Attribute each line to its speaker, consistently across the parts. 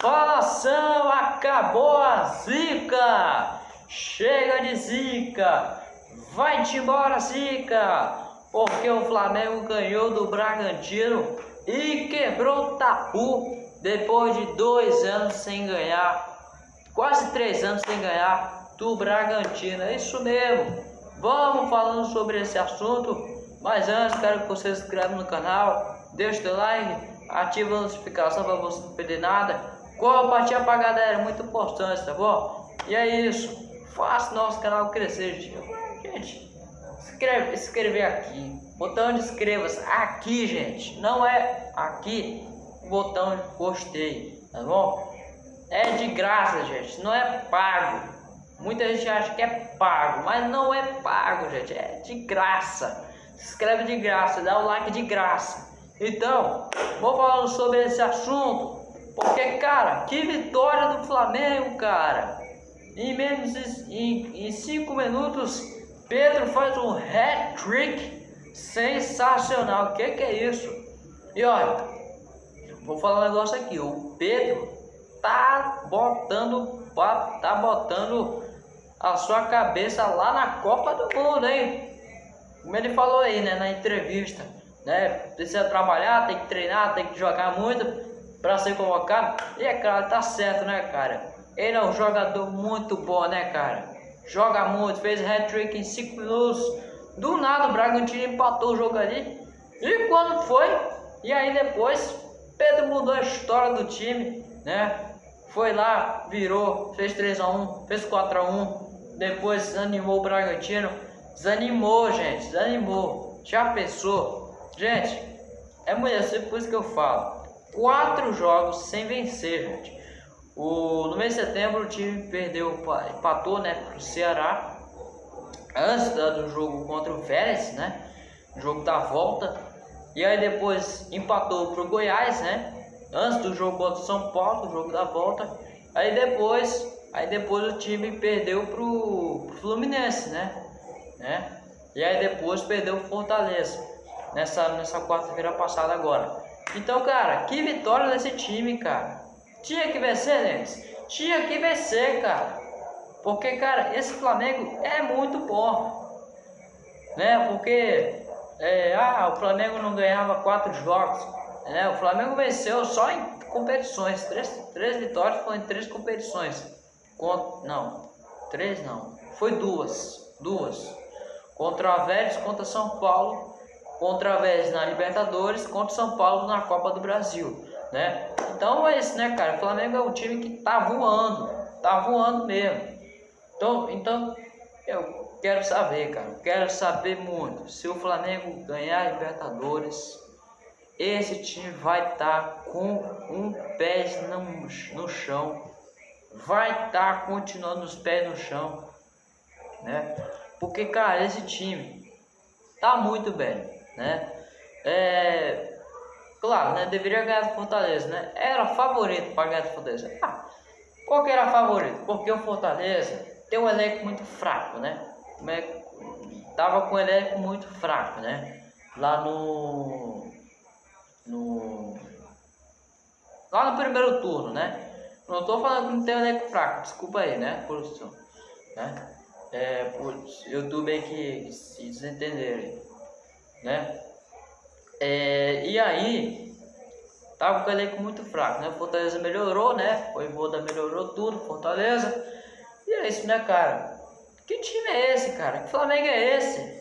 Speaker 1: Fala nação, acabou a zica! Chega de zica! Vai-te embora, zica! Porque o Flamengo ganhou do Bragantino e quebrou o tapu depois de dois anos sem ganhar, quase três anos sem ganhar do Bragantino. É isso mesmo. Vamos falando sobre esse assunto, mas antes quero que você se inscreva no canal, deixe o like, ative a notificação para você não perder nada Compartilha pra galera, muito importante, tá bom? E é isso. Faça nosso canal crescer, gente. Escreve, escrever aqui. Botão de inscreva-se aqui, gente. Não é aqui. Botão de gostei, tá bom? É de graça, gente. Não é pago. Muita gente acha que é pago, mas não é pago, gente. É de graça. Se inscreve de graça, dá o like de graça. Então, vou falando sobre esse assunto. Porque, cara, que vitória do Flamengo, cara. Em menos em, em cinco minutos, Pedro faz um hat-trick sensacional. O que, que é isso? E olha, vou falar um negócio aqui. O Pedro tá botando, tá botando a sua cabeça lá na Copa do Mundo, hein? Como ele falou aí, né, na entrevista, né? Precisa trabalhar, tem que treinar, tem que jogar muito para ser convocado. E é claro, tá certo, né, cara? Ele é um jogador muito bom, né, cara? Joga muito, fez hat-trick em 5 minutos. Do nada o Bragantino empatou o jogo ali. E quando foi? E aí depois, Pedro mudou a história do time, né? Foi lá, virou, fez 3 a 1 fez 4 a 1 depois desanimou o Bragantino. Desanimou, gente, desanimou. Já pensou? Gente, é mulher, assim, por isso que eu falo quatro jogos sem vencer, gente. O, no mês de setembro o time perdeu, empatou né, para o Ceará antes do jogo contra o Vélez, né? Jogo da volta. E aí depois empatou para o Goiás, né? Antes do jogo contra o São Paulo, jogo da volta. Aí depois, aí depois o time perdeu para o Fluminense, né? né? E aí depois perdeu o Fortaleza nessa, nessa quarta-feira passada agora. Então, cara, que vitória desse time, cara. Tinha que vencer, Neves. Tinha que vencer, cara. Porque, cara, esse Flamengo é muito bom. Né? Porque, é, ah, o Flamengo não ganhava quatro jogos. Né? O Flamengo venceu só em competições. Três, três vitórias foram em três competições. Contra, não, três não. Foi duas. Duas. Contra a Vélez, contra São Paulo contra a na Libertadores, contra o São Paulo na Copa do Brasil, né? Então é isso, né, cara? O Flamengo é um time que tá voando, tá voando mesmo. Então, então eu quero saber, cara, quero saber muito. Se o Flamengo ganhar a Libertadores, esse time vai estar tá com um pé no, no chão, vai estar tá continuando os pés no chão, né? Porque, cara, esse time tá muito bem né? É, claro, né? Deveria ganhar do Fortaleza, né? Era favorito para ganhar do Fortaleza. Ah, qual que era favorito? Porque o Fortaleza tem um elenco muito fraco, né? É, tava com um elenco muito fraco, né? Lá no no lá no primeiro turno, né? Não tô falando que não tem um elenco fraco, desculpa aí, né, produção, né? É, por YouTube aí que se desentenderem né? É, e aí, tava com o elenco muito fraco, né? Fortaleza melhorou, né? O Voda melhorou tudo, Fortaleza. E é isso, né, cara? Que time é esse, cara? Que Flamengo é esse?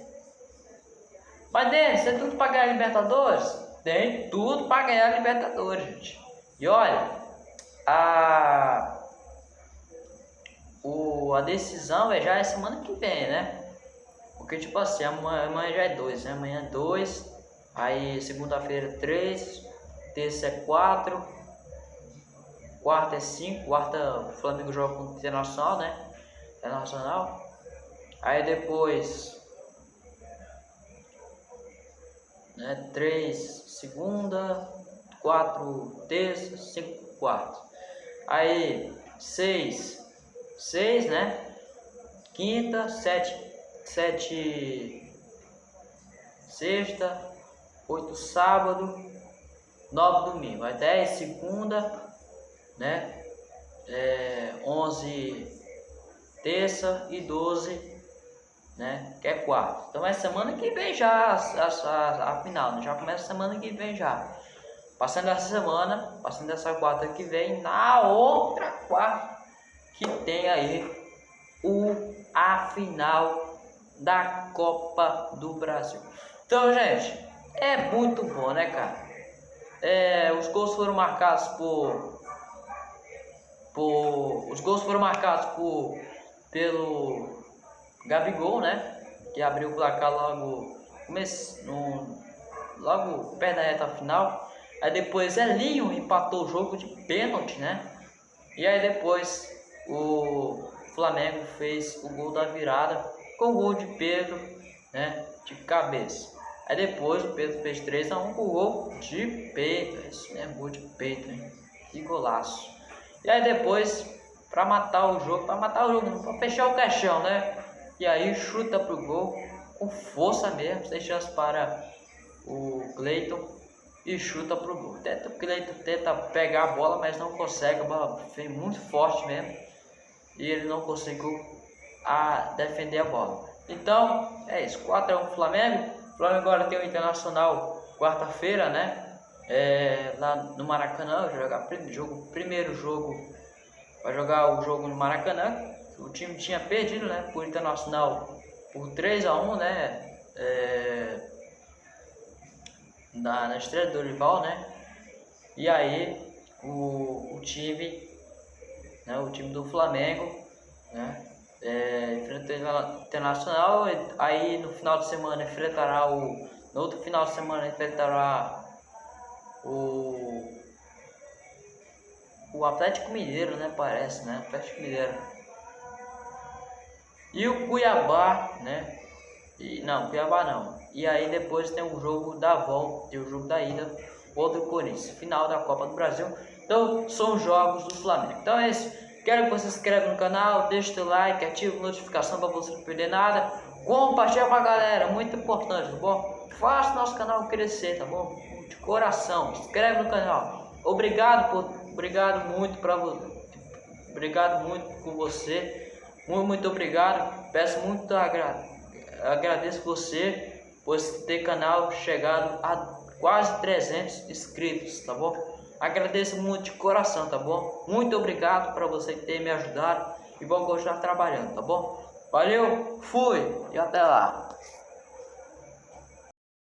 Speaker 1: Mas, Denis, tem tudo pra ganhar Libertadores? Tem tudo pra ganhar a Libertadores, gente. E olha, a, o, a decisão é já é semana que vem, né? Porque, tipo assim, amanhã, já é dois, né? Amanhã é dois, aí segunda-feira três, terça é quatro, quarta é cinco, quarta o Flamengo joga com o Internacional, né? Internacional. Aí depois, né? Três, segunda, quatro, terça, cinco, quarta. Aí, seis, seis, né? Quinta, sete, sete sexta, oito sábado, nove domingo. Aí dez segunda, né? É, 11 terça e 12, né? Que é quarto. Então é semana que vem já a, a, a final, né? já começa semana que vem já. Passando essa semana, passando essa quarta que vem, na outra quarta que tem aí o a final da Copa do Brasil. Então, gente, é muito bom, né, cara? É, os gols foram marcados por, por os gols foram marcados por pelo Gabigol, né? Que abriu o placar logo no, logo perto da reta final. Aí depois Elinho empatou o jogo de pênalti, né? E aí depois o Flamengo fez o gol da virada com o gol de Pedro, né? De cabeça. Aí depois o Pedro fez 3 a 1 com gol de peito. Isso mesmo, gol de peito, hein? Que golaço. E aí depois, para matar o jogo, para matar o jogo, para fechar o caixão, né? E aí chuta pro gol com força mesmo, sem chance para o Cleiton e chuta pro gol. Tenta, o Cleiton tenta pegar a bola, mas não consegue, a bola foi muito forte mesmo e ele não conseguiu a defender a bola. Então, é isso, 4 a 1 Flamengo. O Flamengo agora tem o Internacional quarta-feira, né? É, lá no Maracanã, vai jogar jogo, primeiro jogo, vai jogar o jogo no Maracanã. O time tinha perdido, né? Por Internacional por 3 a 1 né? É, na, na estreia do rival, né? E aí o, o time, né? O time do Flamengo, né? É, enfrenta o Internacional, aí no final de semana enfrentará o. No outro final de semana enfrentará o. O Atlético Mineiro, né? Parece, né? Atlético Mineiro. E o Cuiabá, né? E, não, Cuiabá não. E aí depois tem o jogo da volta, tem o jogo da ida contra o Corinthians, final da Copa do Brasil. Então são jogos do Flamengo. Então é isso. Quero que você se inscreva no canal, deixe seu like, ative a notificação para você não perder nada. Compartilhe com a galera, muito importante, tá bom? Faça nosso canal crescer, tá bom? De coração, se inscreve no canal. Obrigado por, obrigado muito para você. Obrigado muito por você. Muito, muito obrigado. Peço muito agra agradeço você por ter canal chegado a quase 300 inscritos, tá bom? Agradeço muito de coração, tá bom? Muito obrigado para você ter me ajudado e vou continuar trabalhando, tá bom? Valeu, fui e até lá.